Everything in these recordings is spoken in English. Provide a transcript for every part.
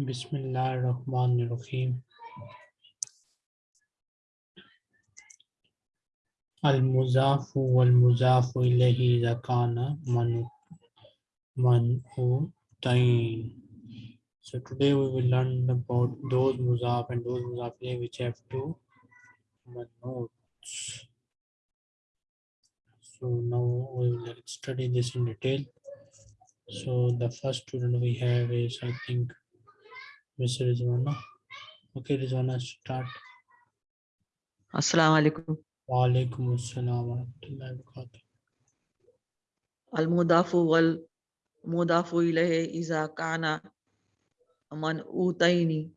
Bismillahirrahmanirrahim. Al-muzafu wal-muzafu ilayhi idha kana manu man'utayn. So today we will learn about those muzaf and those muzaf which have two manuts. So now we will study this in detail. So the first student we have is I think Mr. Rizwana. Okay, Rizwana, start. Assalamu alaikum. Wa alaikum assalam wa rahmatullahi wa barakatuh. Al-mudafu wal mudafu ilayhi iza kana man'utaini.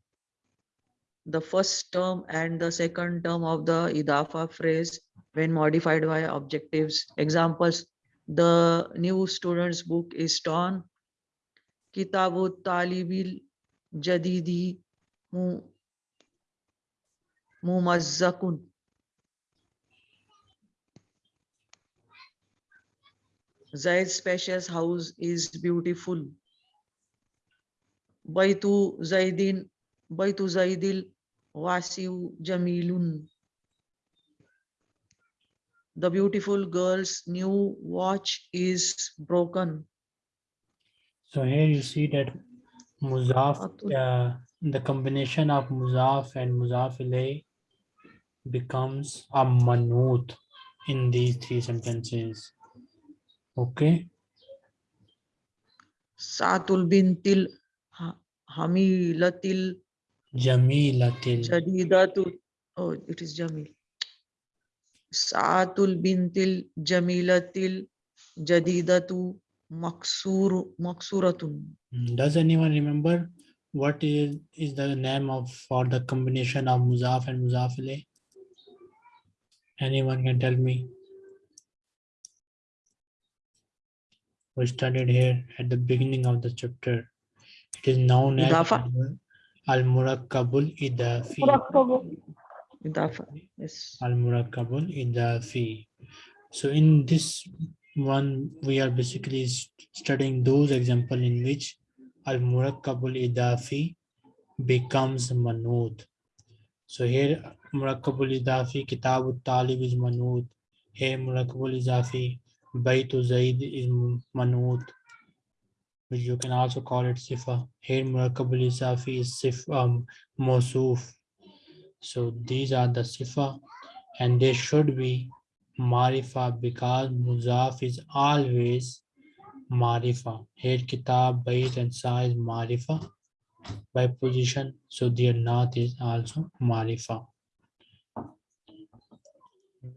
The first term and the second term of the idafa phrase when modified by objectives. Examples, the new student's book is torn. Kitabu talibil jadidi mu mumazzakun. Zaid's spacious house is beautiful. Baitu Zaidin, Baitu Zaidil Wasiu Jamilun. The beautiful girl's new watch is broken. So here you see that muzaf, uh, the combination of muzaf and muzaf becomes a manut in these three sentences. Okay. Saatul bintil Ha- Hamilatil Jamilatil. Jadidatu. Oh, it is Jamil. Saatul bintil Jamilatil Jadidatu Maksur Maksuratun. Mm, Does anyone remember what is, is the name of for the combination of muzaf and muzaf ilayh? Anyone can tell me? We studied here at the beginning of the chapter. It is known as Idafa. Al-Murakkabul Idafi. Idafa. Yes. Al-Murakkabul Idafi. So in this one, we are basically studying those example in which Al-Murakkabul Idafi becomes Manud. So here Murakkabul Idafi, Kitabut Talib is Manud. Here Murakkabul Idafi, Baytu Zaid is Manud. Which you can also call it Sifa. Here Murakkabul Idafi is Sif, um, Mosuf. So these are the Sifa and they should be Marifa because Muzaf is always Marifa. Here Kitab, Bayt and Sa is Marifa by position. So their Nath is also Marifa.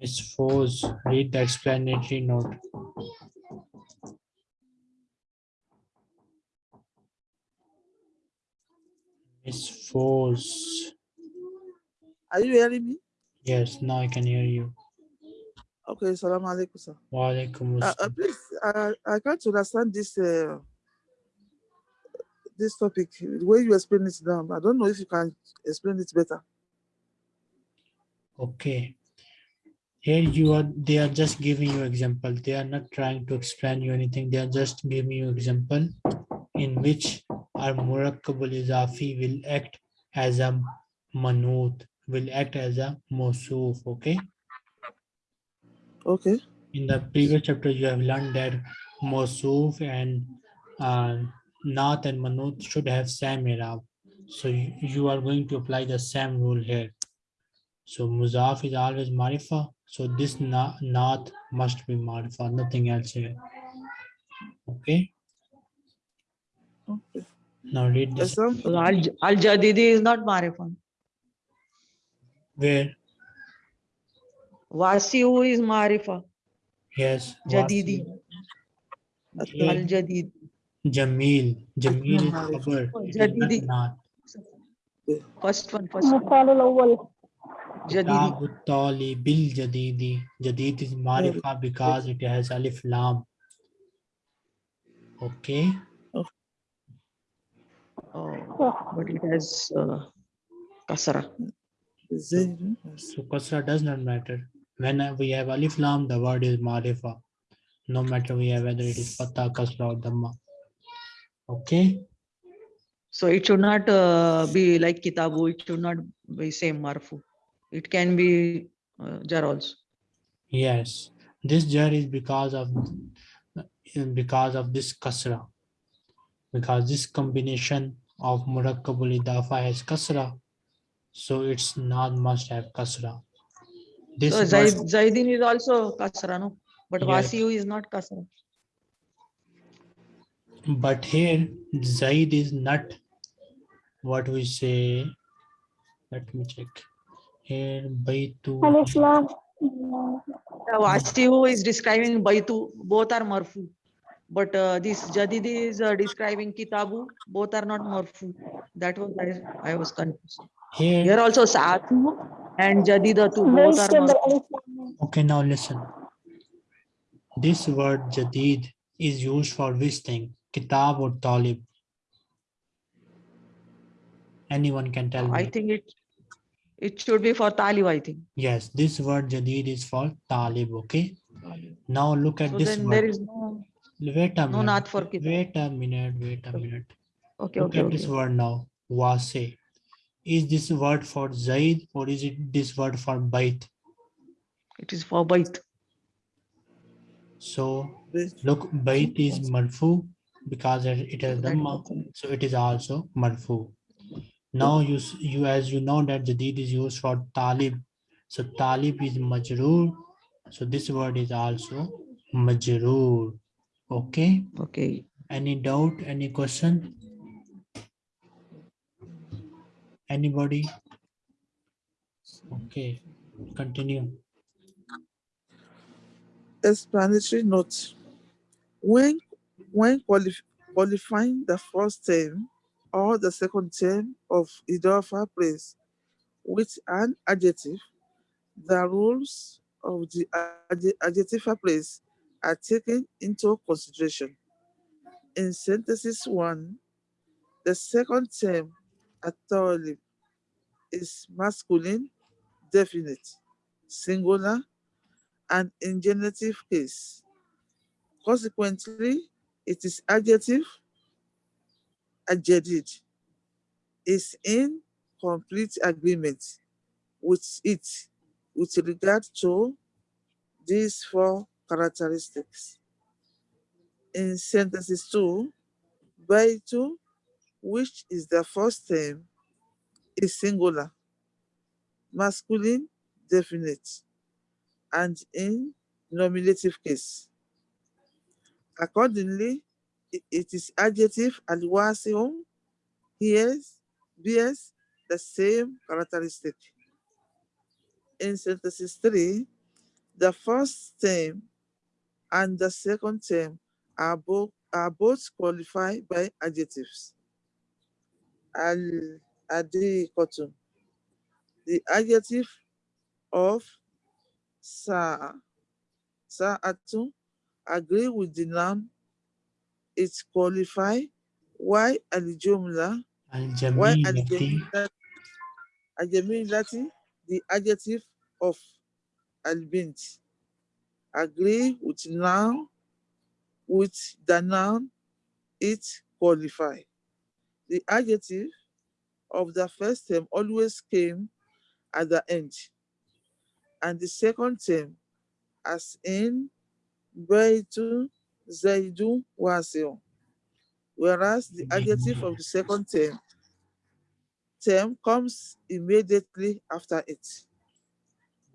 Miss Foz, read the explanatory note. Miss Foz. Are you hearing me? Yes, now I can hear you. Okay, salam alaikum, sir. Wa alaikum Uh, uh, please, I, I can't understand this uh, this topic. The way you explain it now, I don't know if you can explain it better. Okay. Here you are, they are just giving you example. They are not trying to explain you anything. They are just giving you example in which our murakkabul izafi will act as a manut, will act as a mosuf. Okay. Okay, In the previous chapter, you have learned that mosuf and uh, nath and manut should have same irab. So you, you are going to apply the same rule here. So muzaf is always marifa. So this na nath must be marifa, nothing else here. Okay. okay. Now read this. Example, Al Al Jadidi is not Marifan. Where? Wasiu is Marifa. Yes. Jadidi. Al Jadid. Jamil. Jamil is Khabar. Jadidi. First one, first one. Jadidi. Tali bil Jadidi. Jadid is Marifa because it has Alif Lam. Okay. Oh, but it has uh, kasra. So kasra does not matter. When we have alif lam, the word is marifa. No matter we have whether it is fatha, kasra or dhamma. Okay. So it should not uh, be like kitabu. It should not be same marfu. It can be uh, jar also. Yes, this jar is because of because of this kasra. Because this combination of murakkabul idafa has kasra, so it's not must have kasra. This So Zaid, Zaidin is also kasra, no? But Yes. Wasiu is not kasra. but here Zaid is not what we say. Let me check. Here Baitu. Alif Lam. The Wasiu is describing Baitu. Both are marfu. But uh, this Jadid is uh, describing Kitabu. Both are not marfu. That was I, I was confused. Here, Here also Saatu and Jadidatu. Very Both are similar marfu. Alif Lam. okay, now listen. This word Jadid is used for which thing? Kitab or Talib? Anyone can tell I me. I think it it should be for Talib, I think. Yes, this word Jadid is for Talib, okay? Now look at So this then there word. is no Wait a no minute. naat for Kitab. Wait a minute, wait a Okay. minute. Okay, Look okay, at this word now. Wase. Is this word for Zaid or is it this word for Bait? It is for Bait. So look, Bait is marfu because it it has That dhamma, so it is also marfu. Now you you as you know that Jadid is used for Talib. So Talib is majroor. So this word is also majroor. Okay. Okay. Any doubt? Any question? Anybody? Okay, continue. explanatory note. When when qualif- qualifying the first term or the second term of Idafa phrase with an adjective, the rules of the adje- adjective phrase are taken into consideration. In synthesis one, the second term authority is masculine, definite, singular, and in genitive case. Consequently, it is adjective adjected is in complete agreement with it with regard to these four characteristics. In sentences two, by two, which is the first term, is singular, masculine, definite, and in nominative case. Accordingly, it is adjective al-wasi'un hears, bears the same characteristic. In synthesis three, the first term and the second term are both are both qualified by adjectives. Al the adjective of sa sa sa'atu agree with the noun. It's qualified why al-jumla why al-jamilati the adjective of al-bint. Agree with noun with the noun it qualify the adjective of the first term always came at the end and the second term as in Baitu Zaidu Wasio. Whereas the adjective of the second term term comes immediately after it.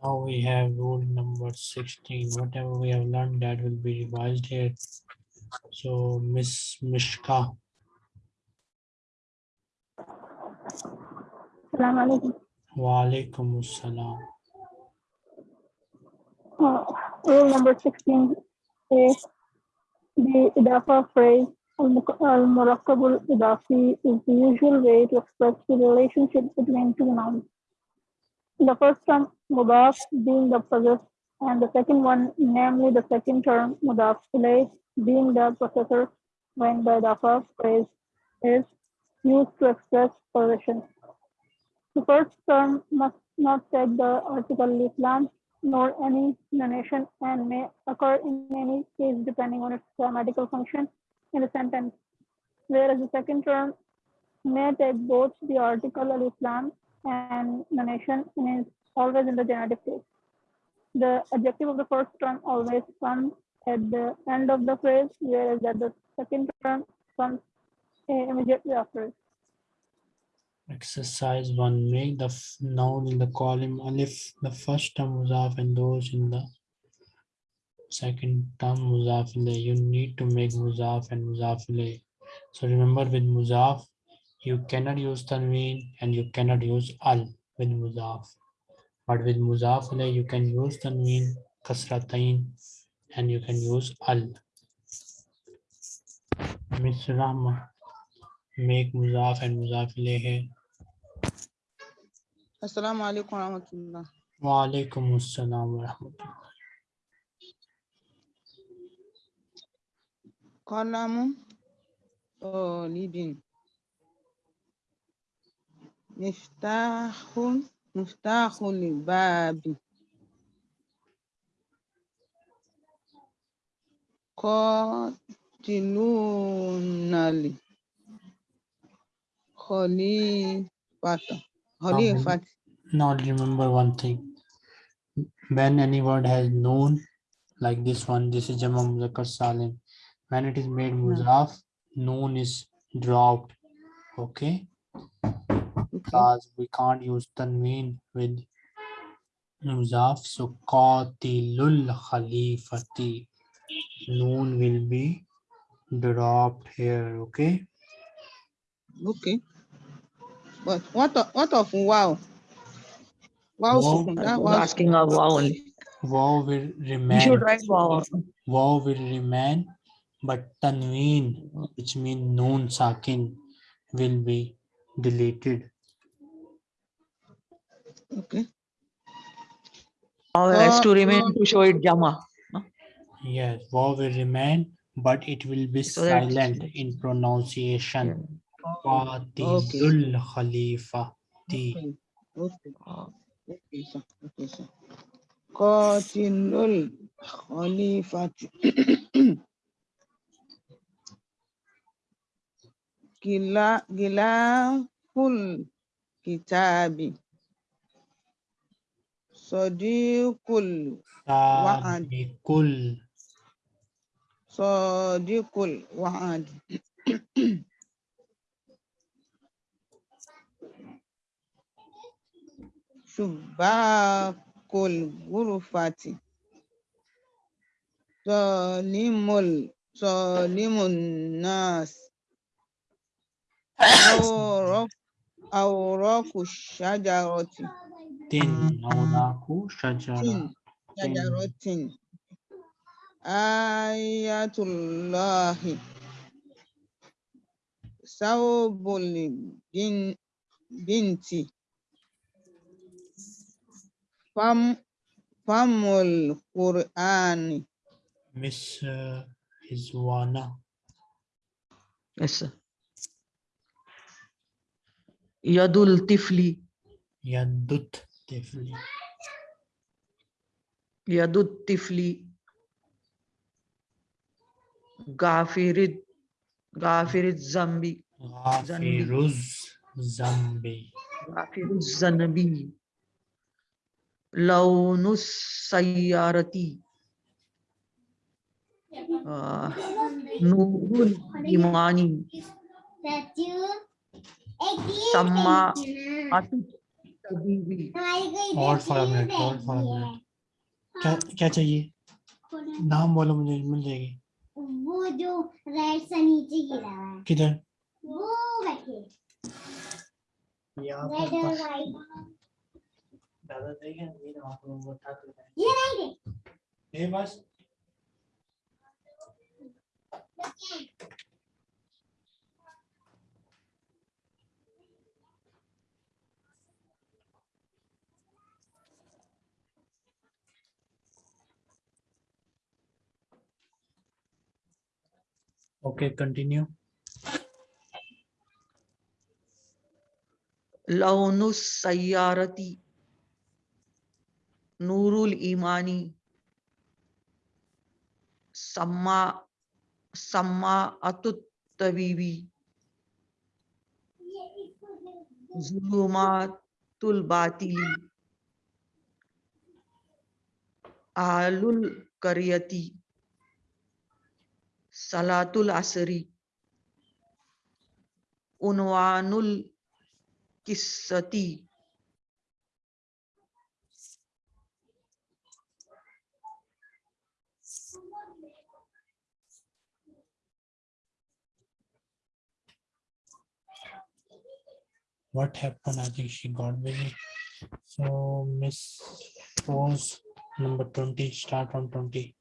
now we have rule number 16. Whatever we have learned that will be revised here. So Miss Mishka, Salam alaikum. wa alaikum assalam. Uh, Rule number 16 is the Idafa phrase al-Murakkabul Idafi is the usual way to express the relationship between two nouns. The first term mudaf being the possessor and the second one, namely the second term mudaf ilayh being the possessor when the Idafa phrase is used to express possession. The first term must not take the article Islam nor any nunation and may occur in any case depending on its grammatical function in the sentence. Whereas the second term may take both the article al-Islam and the nation and is always in the genitive case. The adjective of the first term always comes at the end of the phrase, whereas that the second term comes immediately after it. Exercise one, make the noun in the column alif, the first term muzaf and those in the second term muzaf. You need to make muzaf and muzaf. So remember with muzaf, you cannot use tanween and you cannot use al with muzaf. But with muzaf you can use tanween, kasratain, and you can use al. Miss Rahma, make muzaf and muzaf السلام عليكم ورحمة الله. وعليكم السلام ورحمة الله. قلم طالب مفتاح مفتاح الباب قاتلون خليفة Qatilunali. Khalifata. Khalifat. Now remember one thing. When any word has noon, like this one, this is Jama Muzakkar Salim. When it is made muzaf, noon is dropped. Okay, Okay. because we can't use tanween with muzaf. So qatilul khalifati. Noon will be dropped here. Okay. Okay. But what of, what of wow? Wow, Wow. sukun. I That was was asking a wow only. Wow will You remain. should write wow. Wow will remain, but tanween, which means noon sakin, will be deleted. okay. Wow has to Uh, remain to show it Jama. Yes, wow will remain, but it will be So silent in pronunciation. Qatilul Khalifa. Okay. Okay. Uh, Okay, sir. Okay, sir. Qatilul Khalifati. Gila Gilaful Kitabi. Sadiqul Wa'ad. Sabiqul Sadiqul Wa'ad. Shubakul Gurufati. Zalimul Zalimun Nas. Awraq Awraqu Shajarati. tin nawnaku shajara. Tin Shajaratin. Ayatullahi. Fam Famul Qur'ani. Miss uh, Hizwana. yes, sir. Yadul Tifli. Yadut Tifli. Yadut Tifli. Gafirid. Gafirid Zambi. Zanbi. Ghafiruz Zambi. Gafirid Zanbi. लौनुसयारती। Nurul इमानी सम्मा और minute और minute. क्या क्या चाहिए? नाम बोलो मुझे मिल जाएगी। वो जो रेड नीचे गिरा है। किधर? वो बैठे। ज़्यादा देगा नहीं ना आप लोग उठा लाएँ। ये नहीं दे ये बस Okay, continue. Launus Sayyarati. Nurul ईमानी। सम्मा सम्मा अतुत्तवीवी। जुलुमातुल बातिली। आलुल करियती। सलातुल असरी। उनवानुल किस्सती। What happened? I think she got busy. So Miss Rose, number 20, start on 20.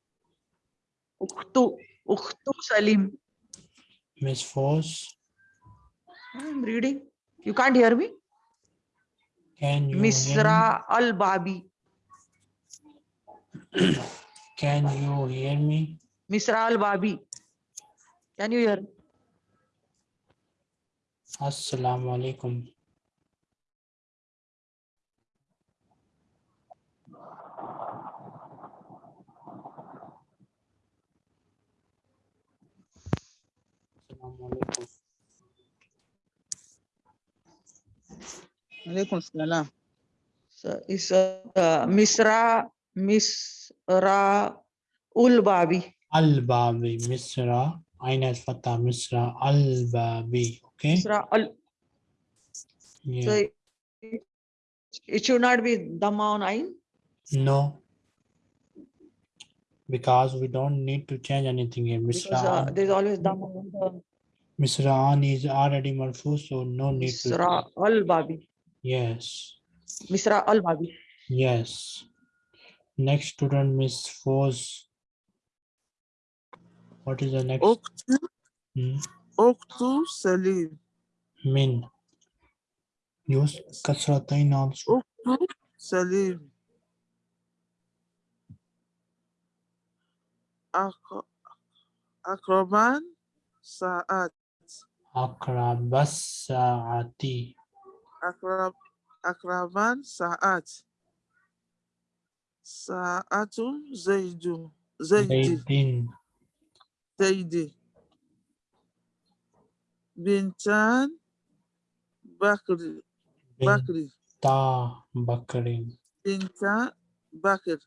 uktu uktu salim Miss Force, i'm reading you can't hear me can you hear misra al babi Can you hear me? misra al babi can you hear Assalamu alaikum. Alaikum. Salam. So it's uh, Misra Misra ul Babi. Al-Babi, Misra, Aina Fatah, Misra, Al-Babi, okay? Misra al. Yeah. So it, it should not be Dhamma on Ain. No. Because we don't need to change anything here. Because uh, Misra, there's always Dhamma on the Misra'an is already marfu, so no need to. Misra al Babi. Yes, Misra al Babi. yes. Next student, Miss Foz. What is the next? Oktu, Hmm, Oktu Salim. Min. Use kasratain also. Oktu Salim. Ak- Akraban Sa'at. Akrabas sa'ati. Akrab, Akraban Sa'at. Sa'atu Zaidu. Zaidi. Zaidin. Zaidi. Bintan Bakri. Bakri. Binta Bakrin. Binta Bakr.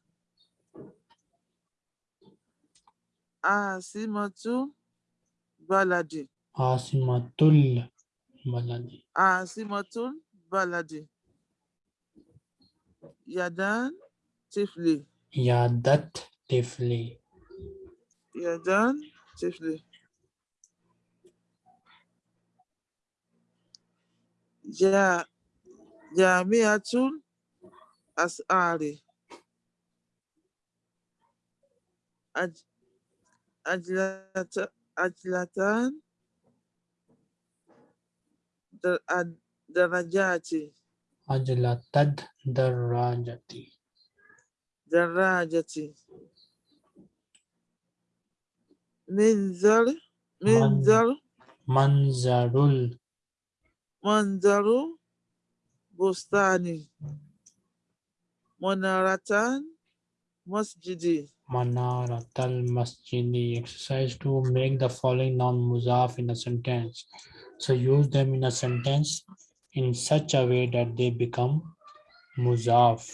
Asimatu Baladi. عاصمة البلد عاصمة البلد يدان طفلي يدات طفلي يدان طفلي جا جامعة الأزهر أجلتان درجاتي أجل تد الدراجة دراجة منزل منزل منزل منزل بستاني منارتان مسجدي Manaratal Masjidi. Exercise to make the following noun muzaf in a sentence. So use them in a sentence in such a way that they become muzaf.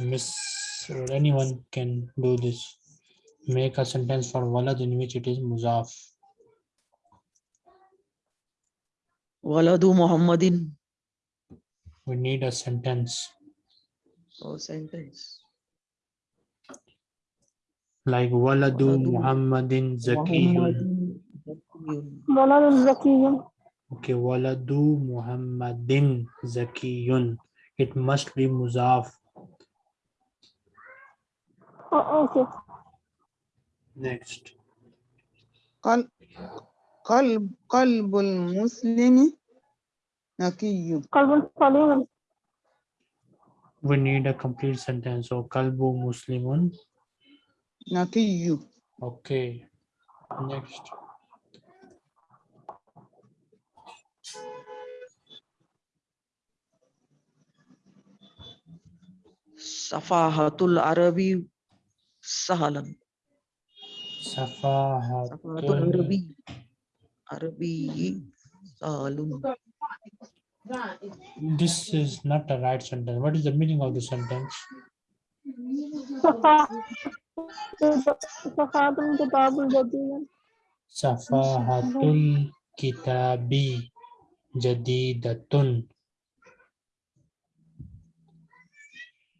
Miss, anyone can do this. Make a sentence for walad in which it is muzaf. Waladu Muhammadin. We need a sentence So sentence like Waladu Muhammadin Zakiyun. Waladu Zakiyun. Okay, Waladu Muhammadin Zakiyun. It must be Muzaf. Oh, okay. Next. Qal qalb qalbul muslimi We need a complete sentence. So, kalbu muslimun Nothing you. Okay, next. Safahatul Arabi Sahalan. Safahatul Arabi. Arabi Sahalun. This is not a right sentence. What is the meaning of the sentence? صفحة صفحات الكتاب الجديد Safahatul kitabi jadidatun.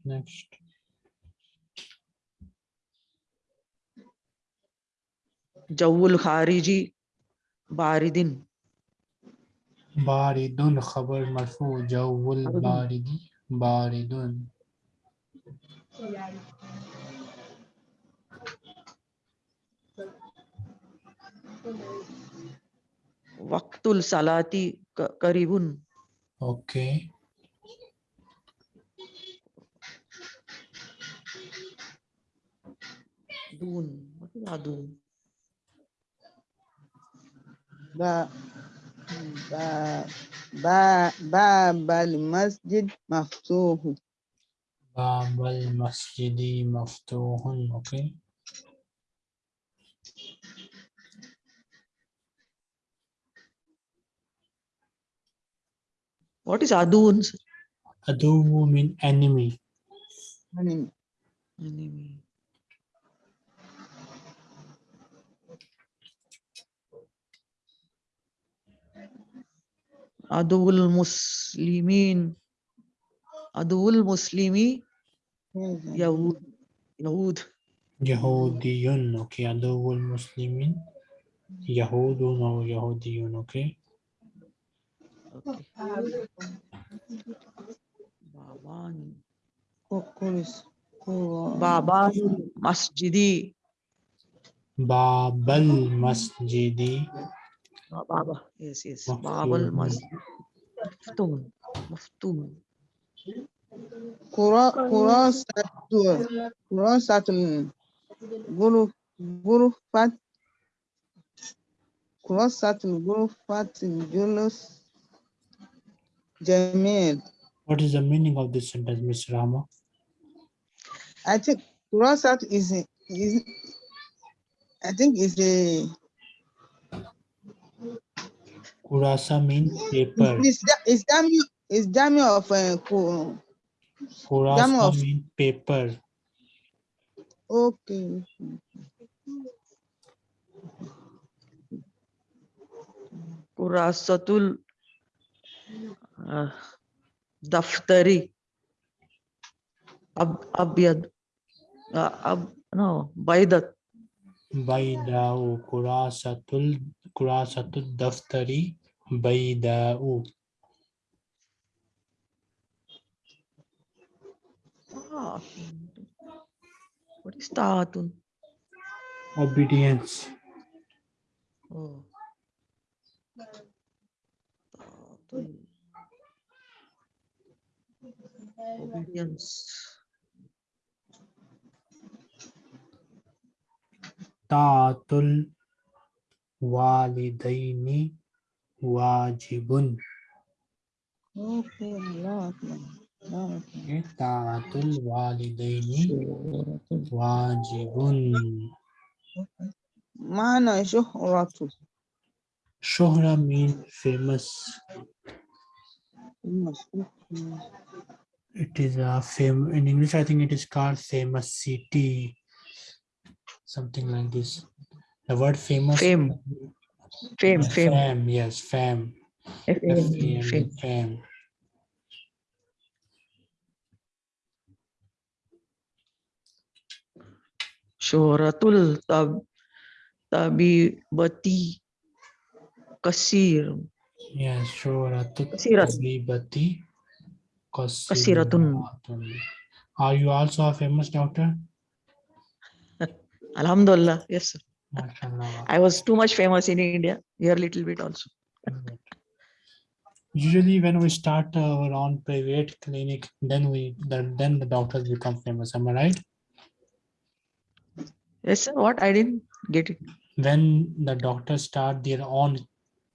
Next. Jawul khariji baridin. Baridun khabar marfu jawul Baridun. baridi Baridun. Waqtul salati ka- karibun. Okay. Dun. What is adun? ba ba ba babal masjid maftuhu Babal masjidi maftuhun. Okay. What is adun? sir? Adu mean enemy. Enemy. Enemy. Adul muslimin. Adul muslimi Yahud. Yahud. Yahudiyun. Okay. Aduwul muslimin. Yahudun or Yahudiyun. Okay. Babani. Kokulis. Baban Masjidi. Babal Masjidi. Oh, Baba. Yes, yes. Babal Masjidi. Maftum. Maftum. Kura, kura satu, kura satu, guru, guru fat, kura satu, guru fat, junus, jamil What is the meaning of this sentence, Mr. Rama? I think kurasat is a- is I think is a Kurasa means paper. is da- is dami is dami of uh, ku- Kurasa of- means paper. okay Kurasatul uh, daftari. Ab abyad. Uh, ab no baydat. Baydau. Kurasatul Kurasatul daftari. Baydau. Ah, What is taatun? Obedience. Oh. Taatun. obedience. طاعة الوالدين واجب. طاعة الوالدين واجب. معنى شهرة. شهرة means famous. It is a fame in English. I think it is called famous city, something like this. The word famous. Fame. Fame, Yeah, fame. Fame, yes, fame. F-A-M-E, F-A-M-E, fame. fame. Syuratul tab tabibati kasir. Yes, Shoratut Kasirat. Tabibati Kasiratun. Are you also a famous doctor? Alhamdulillah. Yes. sir. I was too much famous in India. Here little bit also. Usually when we start our own private clinic, then we then, then the doctors become famous. Am I right? Yes, sir. What? I didn't get it. When the doctors start their own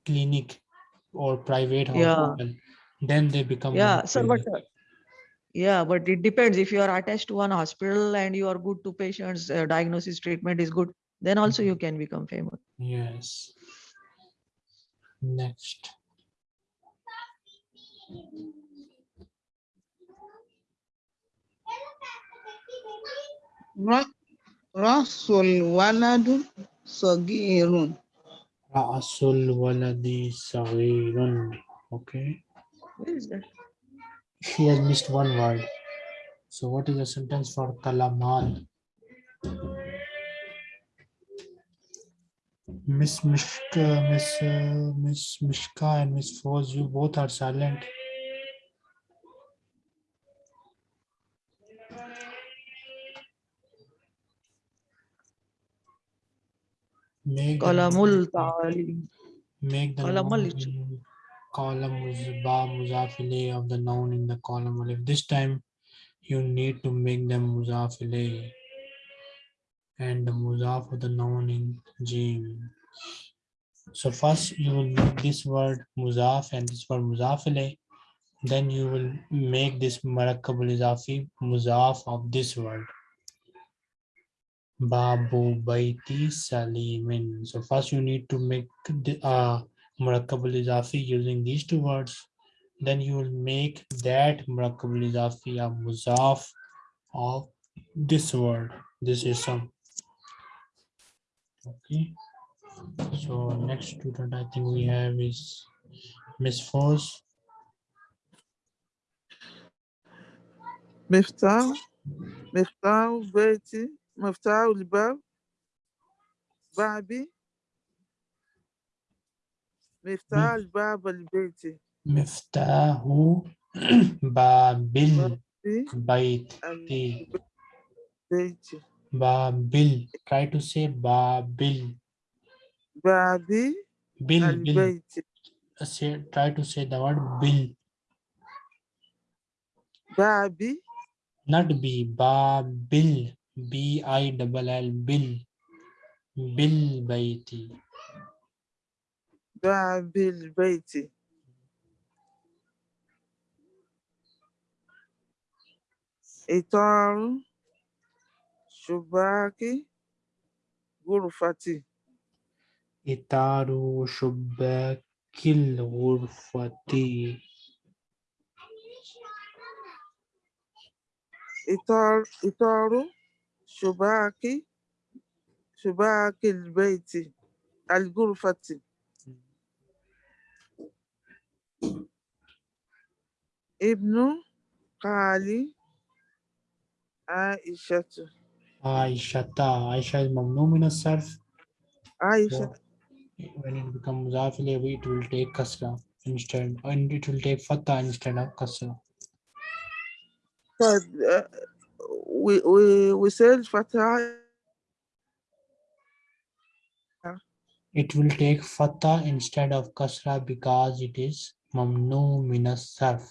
clinic or private Yeah. Hospital, then they become Yeah, very sir. But uh, yeah, but it depends. If you are attached to one hospital and you are good to patients, uh, diagnosis treatment is good, then also you can become famous. Yes. Next. Rasul waladu sagirun. Ra'asul waladi saghirun. Okay. Where is that? She has missed one word. So what is the sentence for kalamal? Miss Mishka, Miss uh, Miss Mishka and Miss Foz, you both are silent. Make Kalamul ta'alim. Make the Column noun al- in column muzba muzafile of the noun in the column alif. This time you need to make them muzafile and the muzaf of the noun in jim. So first you will make this word muzaf and this word muzafile. Then you will make this murakkabul izafi muzaf of this word. Babu Baiti Salimin. So first you need to make the uh, Murakkabul izafi using these two words then you will make that Murakkabul izafi a muzaf of this word. This is some. okay. So next student i think we have is miss force miftah miftah baiti miftah al-bab babi. مفتاح الباب البيتي Miftahu Babil في Baiti. البيت Babil. Try to say Babil. بابي Bill, Bill. البيت Uh, Say, try to say the word Bill, بابي not B. Babil. B I double L. Bill. Bill Baiti. durability. ìtọrun Shubaki gúrùfàtì. ìtàrù ṣùbákí gúrùfàtì. Shubaki ṣùbákí ṣùbákí Al algúrùfàtì. ابن خالي عائشة Aishata. Aisha is mamnu min sarf. عائشة When it becomes muzaf ilayhi, it will take kasra instead, and it will take fatha instead of kasra. but uh, we we we said Fatah It will take fatha instead of kasra because it is mamnu min sarf.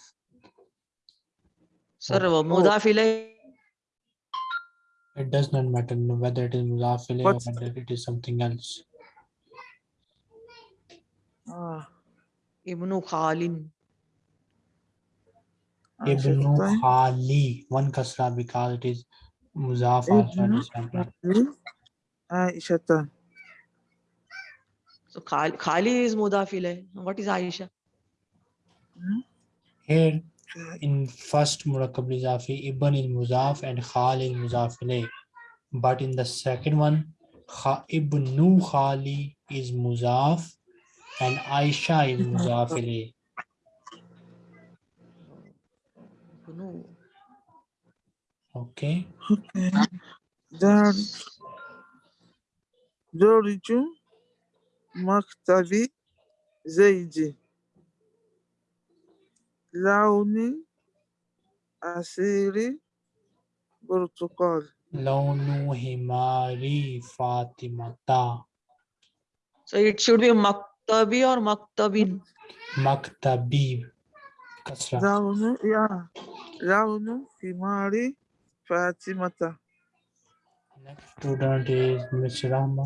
Sir, oh. mudafile. It does not matter whether it is mudafile or whether it is something else. Ah, Ibn Khalin. Ibn Khali. One kasra because it is muzaf also. Aisha. So Khali is mudafile. What is Aisha? Hmm? Here. in first murakkab izafi ibn is muzaf and khal is muzaf but in the second one ibnu khali is muzaf and aisha is muzaf okay. Okay. There Maktavi Zaidi لوني عصيري برتقال Launu himari fatimata. So it should be maktabi or maktabin. Maktabi. Kasra. لون يا لون ثمار فاطمة Next student is Miss Rahma.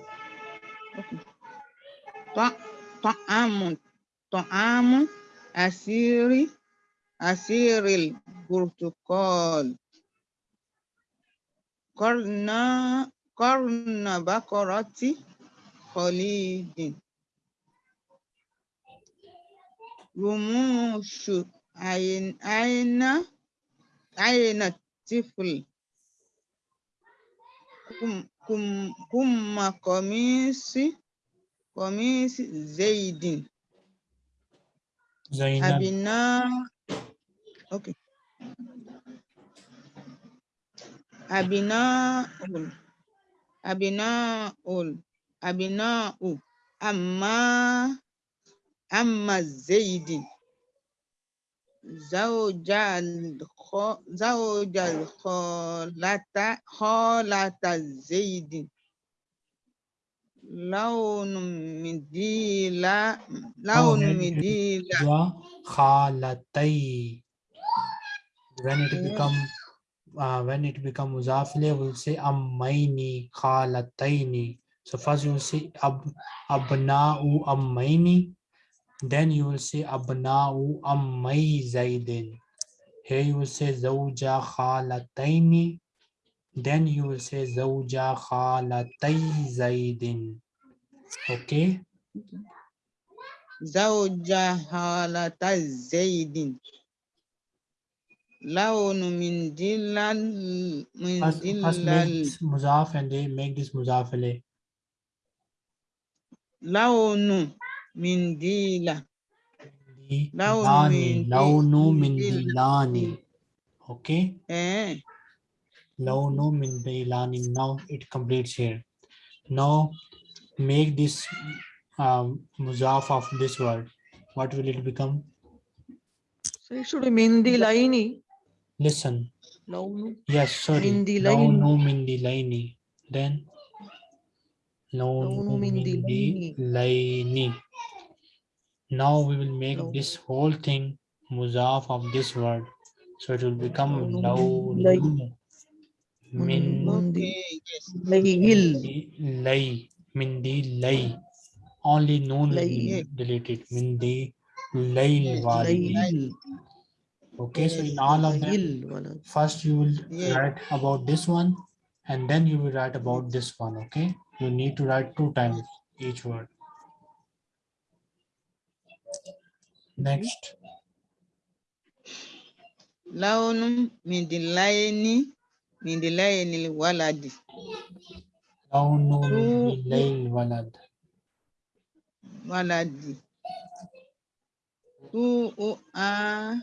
طعام طعام عسير عسير البرتقال قرن قرن بقرة خليج رموش عين عين عين الطفل Kum, kum, kumma komisi, komisi zaidin. Zainab Abina. Okay. Abina ul. Abina ul. Abina u. Amma. Amma Zaidin. Zawja al Zawja al khalata khalata Zaidin. Launu midila. Launu ahead. midila. wa khalatai when it Yeah. become uh, when it become muzafile we'll say ammaini khalataini so first you will say ab abna'u ammaini then you will say abna'u ammay zaidin here you will say zawja khalataini then you will say zawja khalatay zaidin okay zawja khalatay zaidin launu min dilal min dilal muzaf and they make this muzaf launu mindila. Launi, launu mindilani. Okay. Eh. Launu mindilani. Now it completes here. Now make this um, muzaf of this word. What will it become? So it should be mindilaini. Listen. Launu. Yes, sorry. Mindilaini. Launu mindilaini. Then launu Launu min min dilaini. dilaini. Now we will make Launu. this whole thing muzaf of this word. So it will become Launu min dilai- launu min Mundi. Layil. lay min lay. Only noon will be Lay. deleted. Min di layl. Layil. Okay, so in all of them, first you will write about this one and then you will write about this one okay? You need to write two times each word. Next. Launum midilaini midilaini waladi. Launum midilaini walad waladi. Tu a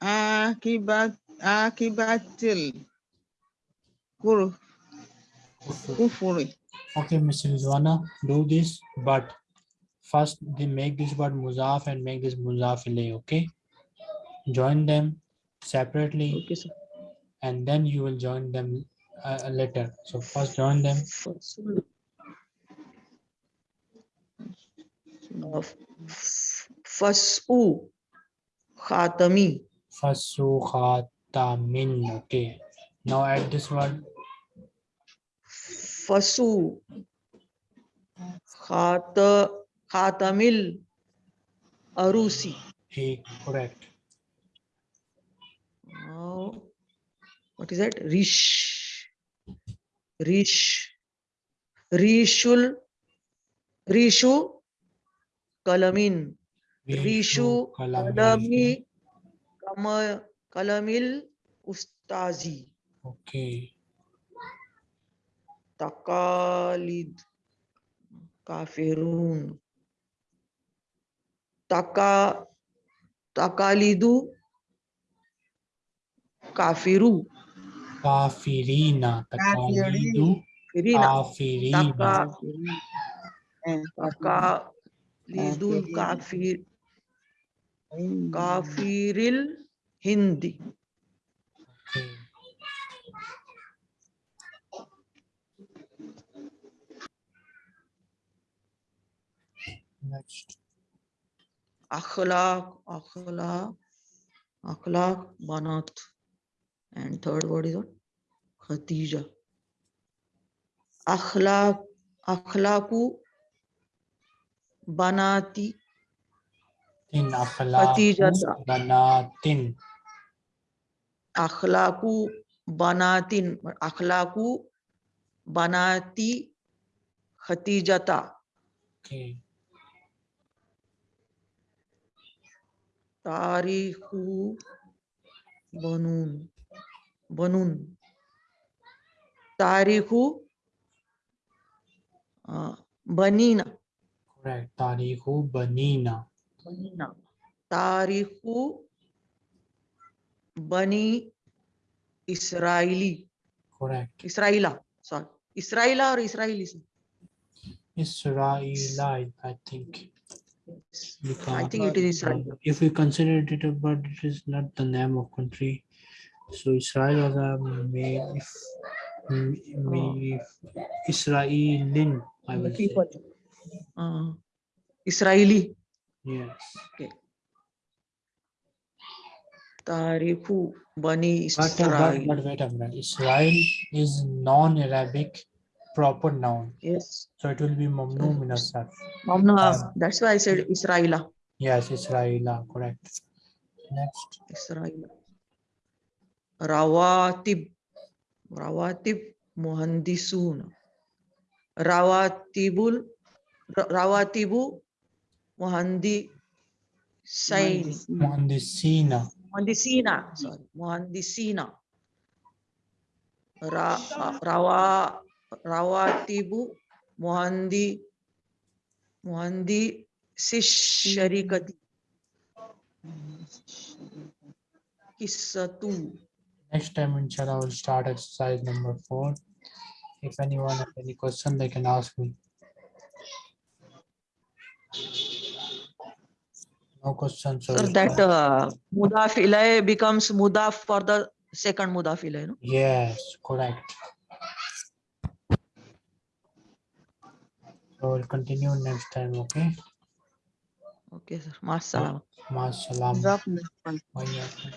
akibatu akibatil kufuri. Kufuri. Okay, Missus Rizwana, do this, but first they make this word muzaf and make this muzaf ilay, okay? Join them separately, okay, sir. and then you will join them uh, later. So first join them. Fasu khatami. Fasu khat khatamin okay now add this word Fasu. Khata. Khatamil. Arusi. He correct. Now, what is that? Rish. Rish. Rishul. Rishu. Kalamin. Rishu. Kalami. Kama. Kalamil. Ustazi. Okay. Takalid. Kafirun. Taka. Takalidu. Kafiru. Kafirina. Takalidu. Firina. Kafirina. Taka. Eh, Takalidul kafir. Kafiril Hindi. Akhlaq, akhlaq, akhlaq, banat. And third word is what? Khatija. Akhlaq, akhlaqu, banati. In akhlaqu, banatin. अखलाकू बनातिन अखलाकू बनाती खतीजता। तारीखू बनून बनून। तारीखू बनीना। करेक्ट तारीखू बनीना। बनीना। तारीखू Bani Israeli. Correct. Israela. Sorry. Israela or Israelis? Israelite, I think. I think it is Israel. If we consider it, but it is not the name of country. So Israel was a may if may Israelin, I will say. Uh, Israeli. Yes. Tarihu Bani But, but, wait a minute. Israel is non-Arabic proper noun. Yes. So it will be mamnu min as-sarf. Um, that's why I said Israela. Yes, Israela, correct. Next. Israel. Rawatib. Rawatib Muhandisun. Rawatibul Rawatibu Muhandi Sain. Muhandisina. Muhandisina. Sorry. Muhandisina. Ra, uh, rawa, rawatibu muhandi muhandi sharikati Kissatu. Next time, inshallah, we'll start exercise number four. If anyone has any question, they can ask me. No questions. so Sir, that start. uh, mudaf ilay becomes mudaf for the second mudaf ilay, no? Yes, correct. So we'll continue next time, okay? Okay, sir. Masalam. Masalam. Jazakumullah khair. Wa iyyakum.